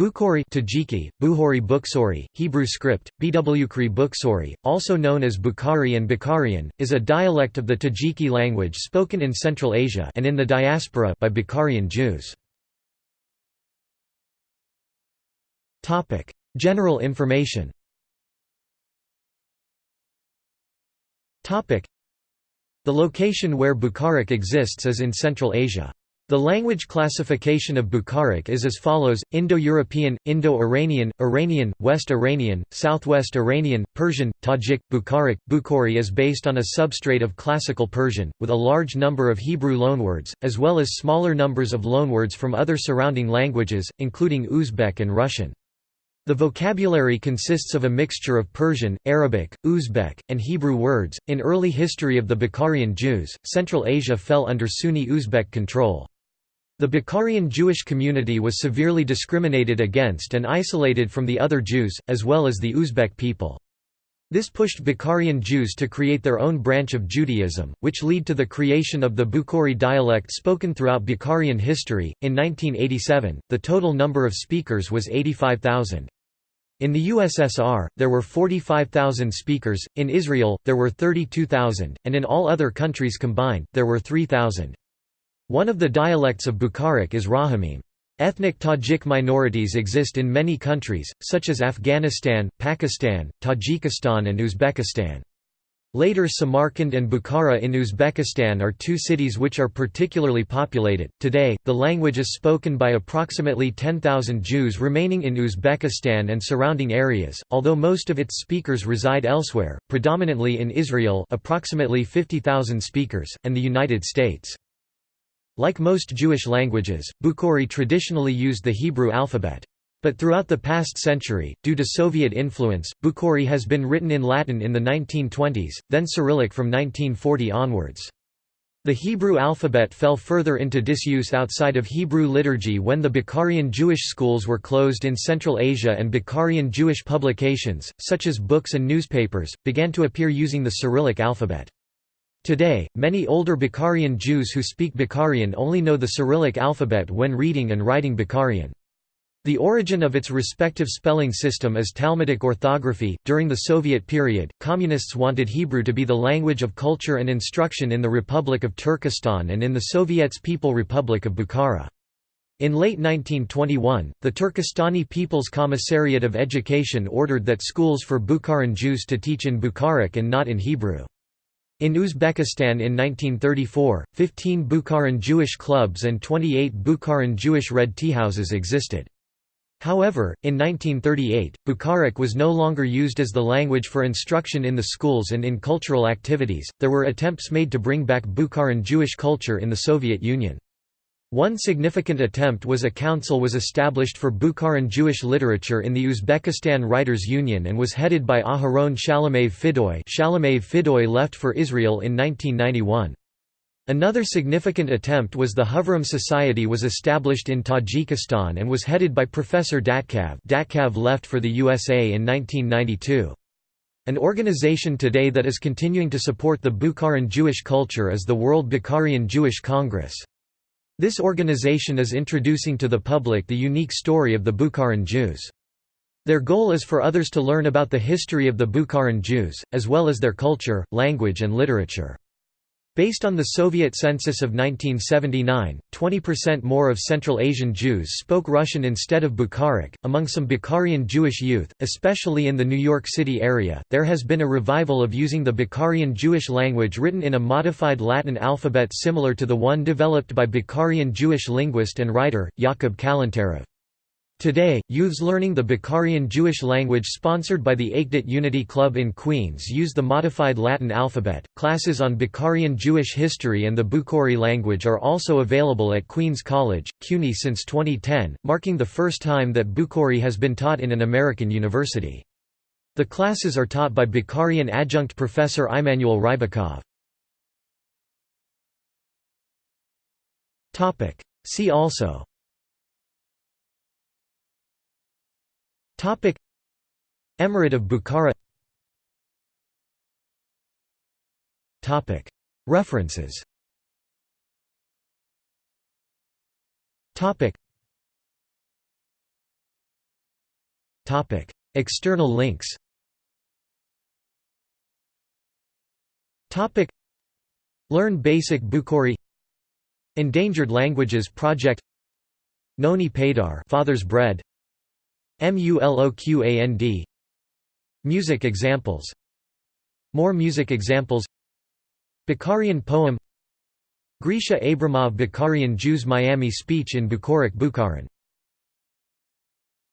Bukhari Tajiki, Buhori Bukhsori, Hebrew script, Bwkri Bukhsori, also known as Bukhari and Bukharian, is a dialect of the Tajiki language spoken in Central Asia and in the diaspora by Bukharian Jews. General information The location where Bukharic exists is in Central Asia. The language classification of Bukharic is as follows, Indo-European, Indo-Iranian, Iranian, West Iranian, Southwest Iranian, Persian, Tajik, Bukharic. Bukhari is based on a substrate of Classical Persian, with a large number of Hebrew loanwords, as well as smaller numbers of loanwords from other surrounding languages, including Uzbek and Russian. The vocabulary consists of a mixture of Persian, Arabic, Uzbek, and Hebrew words. In early history of the Bukharian Jews, Central Asia fell under Sunni Uzbek control. The Bukharian Jewish community was severely discriminated against and isolated from the other Jews, as well as the Uzbek people. This pushed Bukharian Jews to create their own branch of Judaism, which led to the creation of the Bukhari dialect spoken throughout Bukharian history. In 1987, the total number of speakers was 85,000. In the USSR, there were 45,000 speakers, in Israel, there were 32,000, and in all other countries combined, there were 3,000. One of the dialects of Bukharic is Rahamim. Ethnic Tajik minorities exist in many countries, such as Afghanistan, Pakistan, Tajikistan and Uzbekistan. Later Samarkand and Bukhara in Uzbekistan are two cities which are particularly populated. Today, the language is spoken by approximately 10,000 Jews remaining in Uzbekistan and surrounding areas, although most of its speakers reside elsewhere, predominantly in Israel, approximately 50,000 speakers, and the United States. Like most Jewish languages, Bukhari traditionally used the Hebrew alphabet. But throughout the past century, due to Soviet influence, Bukhari has been written in Latin in the 1920s, then Cyrillic from 1940 onwards. The Hebrew alphabet fell further into disuse outside of Hebrew liturgy when the Bukharian Jewish schools were closed in Central Asia and Bukharian Jewish publications, such as books and newspapers, began to appear using the Cyrillic alphabet. Today, many older Bukharian Jews who speak Bukharian only know the Cyrillic alphabet when reading and writing Bukharian. The origin of its respective spelling system is Talmudic orthography. During the Soviet period, communists wanted Hebrew to be the language of culture and instruction in the Republic of Turkestan and in the Soviet's People Republic of Bukhara. In late 1921, the Turkestani People's Commissariat of Education ordered that schools for Bukharan Jews to teach in Bukharic and not in Hebrew. In Uzbekistan in 1934, 15 Bukharan Jewish clubs and 28 Bukharan Jewish red teahouses existed. However, in 1938, Bukharic was no longer used as the language for instruction in the schools and in cultural activities. There were attempts made to bring back Bukharan Jewish culture in the Soviet Union. One significant attempt was a council was established for Bukharan Jewish literature in the Uzbekistan Writers' Union and was headed by Aharon Shalomev Fidoy Shalomev Fidoy left for Israel in 1991. Another significant attempt was the Hovram Society was established in Tajikistan and was headed by Professor Datkav Datkav left for the USA in 1992. An organization today that is continuing to support the Bukharan Jewish culture is the World Bukharian Jewish Congress. This organization is introducing to the public the unique story of the Bukharan Jews. Their goal is for others to learn about the history of the Bukharan Jews, as well as their culture, language and literature. Based on the Soviet census of 1979, 20% more of Central Asian Jews spoke Russian instead of Bukharic. Among some Bukharian Jewish youth, especially in the New York City area, there has been a revival of using the Bukharian Jewish language written in a modified Latin alphabet similar to the one developed by Bukharian Jewish linguist and writer, Yakub Kalantarov. Today, youths learning the Bukharian Jewish language sponsored by the Achdut Unity Club in Queens use the modified Latin alphabet. Classes on Bukharian Jewish history and the Bukhari language are also available at Queens College, CUNY since 2010, marking the first time that Bukhari has been taught in an American university. The classes are taught by Bukharian adjunct professor Immanuel Rybakov. See also Topic. Emirate of Bukhara. Topic. References. Topic. External links. Learn basic Bukhari. Endangered Languages Project. Noni Padar Father's Bread MULOQAND Music examples. More music examples. Bukharian poem. Grisha Abramov Bukharian Jews Miami speech in Bucoric Bukharan